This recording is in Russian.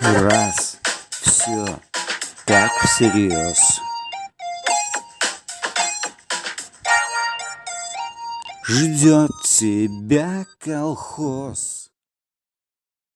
Раз, все, так всерьез. Ждет тебя колхоз.